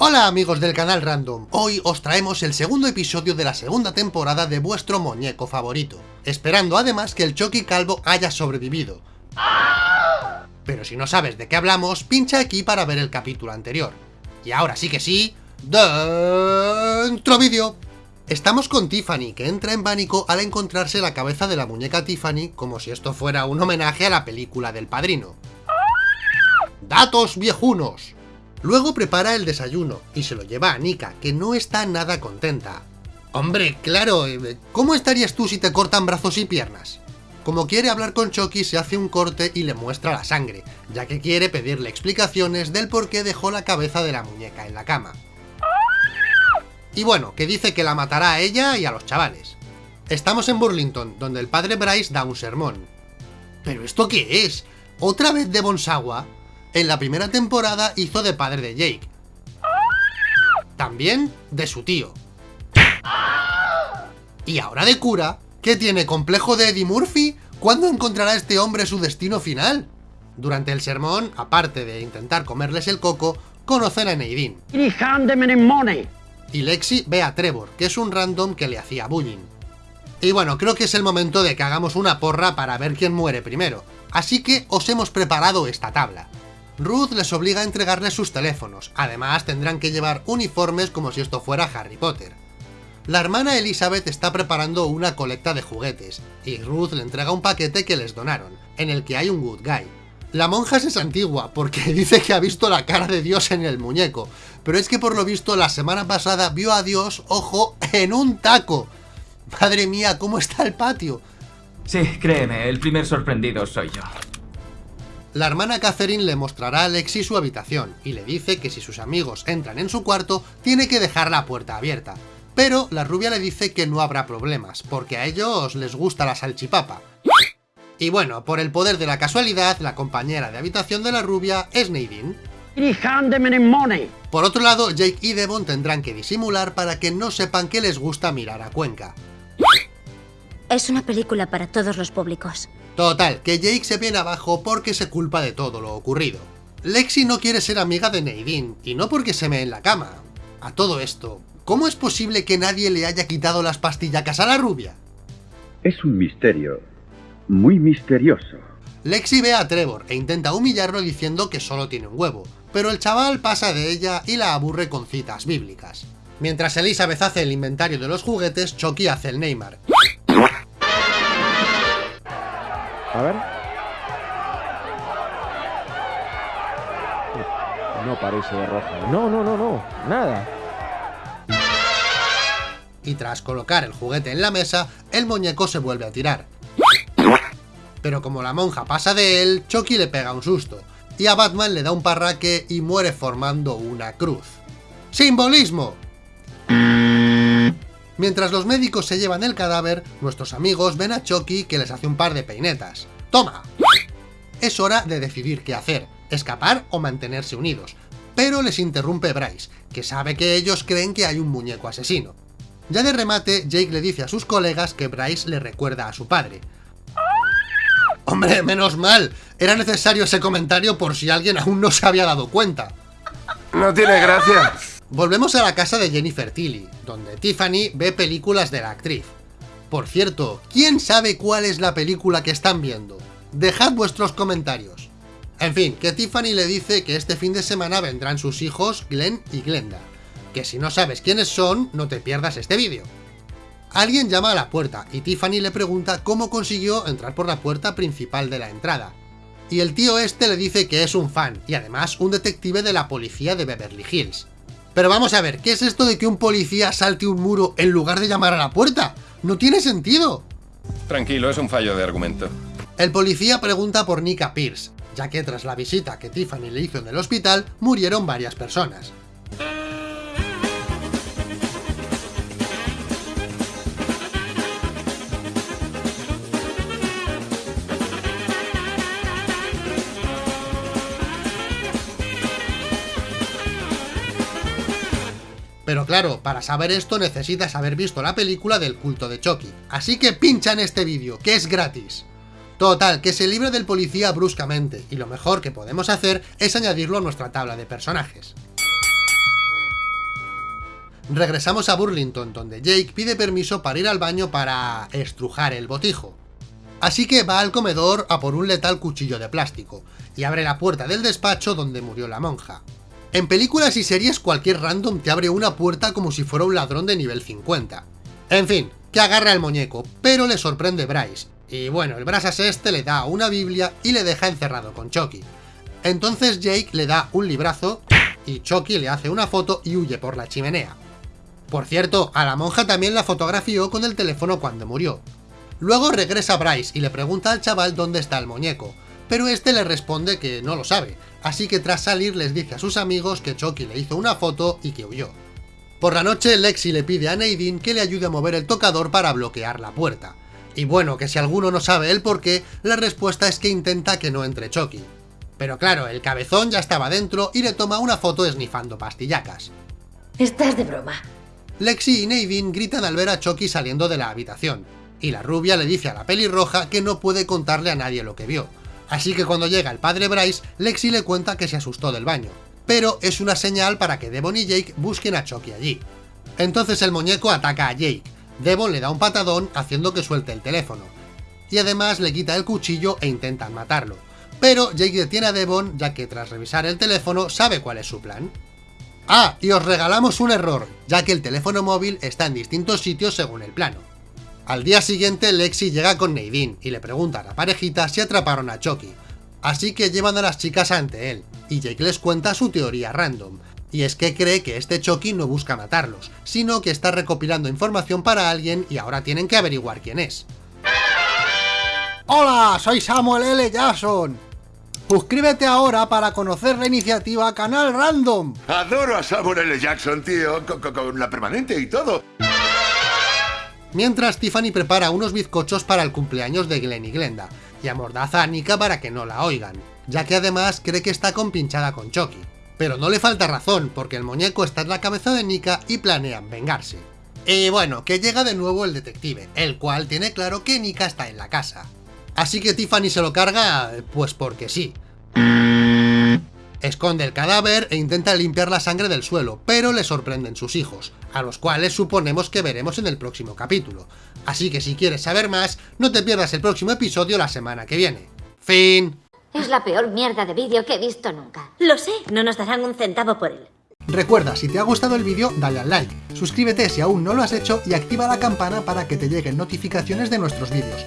Hola amigos del canal Random, hoy os traemos el segundo episodio de la segunda temporada de vuestro muñeco favorito, esperando además que el Chucky Calvo haya sobrevivido. Pero si no sabes de qué hablamos, pincha aquí para ver el capítulo anterior. Y ahora sí que sí, dentro vídeo. Estamos con Tiffany, que entra en pánico al encontrarse la cabeza de la muñeca Tiffany como si esto fuera un homenaje a la película del padrino. ¡Datos viejunos! Luego prepara el desayuno y se lo lleva a Nika, que no está nada contenta. Hombre, claro, eh, ¿cómo estarías tú si te cortan brazos y piernas? Como quiere hablar con Chucky, se hace un corte y le muestra la sangre, ya que quiere pedirle explicaciones del por qué dejó la cabeza de la muñeca en la cama. Y bueno, que dice que la matará a ella y a los chavales. Estamos en Burlington, donde el padre Bryce da un sermón. ¿Pero esto qué es? ¿Otra vez de Bonsawa? En la primera temporada hizo de padre de Jake. También de su tío. Y ahora de cura, ¿qué tiene complejo de Eddie Murphy? ¿Cuándo encontrará este hombre su destino final? Durante el sermón, aparte de intentar comerles el coco, conocen a Nadine. Y Lexi ve a Trevor, que es un random que le hacía bullying. Y bueno, creo que es el momento de que hagamos una porra para ver quién muere primero. Así que os hemos preparado esta tabla. Ruth les obliga a entregarles sus teléfonos, además tendrán que llevar uniformes como si esto fuera Harry Potter. La hermana Elizabeth está preparando una colecta de juguetes, y Ruth le entrega un paquete que les donaron, en el que hay un good guy. La monja es antigua, porque dice que ha visto la cara de Dios en el muñeco, pero es que por lo visto la semana pasada vio a Dios, ojo, en un taco. Madre mía, ¿cómo está el patio? Sí, créeme, el primer sorprendido soy yo. La hermana Catherine le mostrará a Alexi su habitación y le dice que si sus amigos entran en su cuarto, tiene que dejar la puerta abierta. Pero la rubia le dice que no habrá problemas, porque a ellos les gusta la salchipapa. Y bueno, por el poder de la casualidad, la compañera de habitación de la rubia es Nadine. Por otro lado, Jake y Devon tendrán que disimular para que no sepan que les gusta mirar a Cuenca. Es una película para todos los públicos. Total, que Jake se viene abajo porque se culpa de todo lo ocurrido. Lexi no quiere ser amiga de Nadine, y no porque se me en la cama. A todo esto, ¿cómo es posible que nadie le haya quitado las pastillacas a la rubia? Es un misterio, muy misterioso. Lexi ve a Trevor e intenta humillarlo diciendo que solo tiene un huevo, pero el chaval pasa de ella y la aburre con citas bíblicas. Mientras Elizabeth hace el inventario de los juguetes, Chucky hace el Neymar. A ver. No parece de rojo. No, no, no, no. Nada. Y tras colocar el juguete en la mesa, el muñeco se vuelve a tirar. Pero como la monja pasa de él, Chucky le pega un susto. Y a Batman le da un parraque y muere formando una cruz. ¡Simbolismo! Mientras los médicos se llevan el cadáver, nuestros amigos ven a Chucky que les hace un par de peinetas. ¡Toma! Es hora de decidir qué hacer, escapar o mantenerse unidos. Pero les interrumpe Bryce, que sabe que ellos creen que hay un muñeco asesino. Ya de remate, Jake le dice a sus colegas que Bryce le recuerda a su padre. ¡Hombre, menos mal! Era necesario ese comentario por si alguien aún no se había dado cuenta. No tiene gracia. Volvemos a la casa de Jennifer Tilly, donde Tiffany ve películas de la actriz. Por cierto, ¿quién sabe cuál es la película que están viendo? Dejad vuestros comentarios. En fin, que Tiffany le dice que este fin de semana vendrán sus hijos Glenn y Glenda. Que si no sabes quiénes son, no te pierdas este vídeo. Alguien llama a la puerta y Tiffany le pregunta cómo consiguió entrar por la puerta principal de la entrada. Y el tío este le dice que es un fan y además un detective de la policía de Beverly Hills. Pero vamos a ver, ¿qué es esto de que un policía salte un muro en lugar de llamar a la puerta? ¡No tiene sentido! Tranquilo, es un fallo de argumento. El policía pregunta por Nika Pierce, ya que tras la visita que Tiffany le hizo en el hospital, murieron varias personas. Pero claro, para saber esto necesitas haber visto la película del culto de Chucky. Así que pincha en este vídeo, que es gratis. Total, que se libre del policía bruscamente, y lo mejor que podemos hacer es añadirlo a nuestra tabla de personajes. Regresamos a Burlington, donde Jake pide permiso para ir al baño para estrujar el botijo. Así que va al comedor a por un letal cuchillo de plástico, y abre la puerta del despacho donde murió la monja. En películas y series cualquier random te abre una puerta como si fuera un ladrón de nivel 50. En fin, que agarra el muñeco, pero le sorprende Bryce, y bueno, el brasas este le da una biblia y le deja encerrado con Chucky. Entonces Jake le da un librazo y Chucky le hace una foto y huye por la chimenea. Por cierto, a la monja también la fotografió con el teléfono cuando murió. Luego regresa Bryce y le pregunta al chaval dónde está el muñeco, pero este le responde que no lo sabe, así que tras salir les dice a sus amigos que Chucky le hizo una foto y que huyó. Por la noche Lexi le pide a Nadine que le ayude a mover el tocador para bloquear la puerta. Y bueno, que si alguno no sabe el por qué, la respuesta es que intenta que no entre Chucky. Pero claro, el cabezón ya estaba dentro y le toma una foto esnifando pastillacas. Estás de broma. Lexi y Nadine gritan al ver a Chucky saliendo de la habitación, y la rubia le dice a la pelirroja que no puede contarle a nadie lo que vio. Así que cuando llega el padre Bryce, Lexi le cuenta que se asustó del baño, pero es una señal para que Devon y Jake busquen a Chucky allí. Entonces el muñeco ataca a Jake, Devon le da un patadón haciendo que suelte el teléfono, y además le quita el cuchillo e intentan matarlo. Pero Jake detiene a Devon ya que tras revisar el teléfono sabe cuál es su plan. Ah, y os regalamos un error, ya que el teléfono móvil está en distintos sitios según el plano. Al día siguiente Lexi llega con Nadine y le pregunta a la parejita si atraparon a Chucky, así que llevan a las chicas ante él, y Jake les cuenta su teoría random, y es que cree que este Chucky no busca matarlos, sino que está recopilando información para alguien y ahora tienen que averiguar quién es. Hola, soy Samuel L. Jackson. Suscríbete ahora para conocer la iniciativa Canal Random. Adoro a Samuel L. Jackson, tío, con, con- con la permanente y todo. Mientras Tiffany prepara unos bizcochos para el cumpleaños de Glenn y Glenda, y amordaza a Nika para que no la oigan, ya que además cree que está compinchada con Chucky. Pero no le falta razón, porque el muñeco está en la cabeza de Nika y planean vengarse. Y bueno, que llega de nuevo el detective, el cual tiene claro que Nika está en la casa. Así que Tiffany se lo carga, pues porque sí. Esconde el cadáver e intenta limpiar la sangre del suelo, pero le sorprenden sus hijos, a los cuales suponemos que veremos en el próximo capítulo. Así que si quieres saber más, no te pierdas el próximo episodio la semana que viene. Fin. Es la peor mierda de vídeo que he visto nunca. Lo sé, no nos darán un centavo por él. Recuerda, si te ha gustado el vídeo, dale al like, suscríbete si aún no lo has hecho y activa la campana para que te lleguen notificaciones de nuestros vídeos.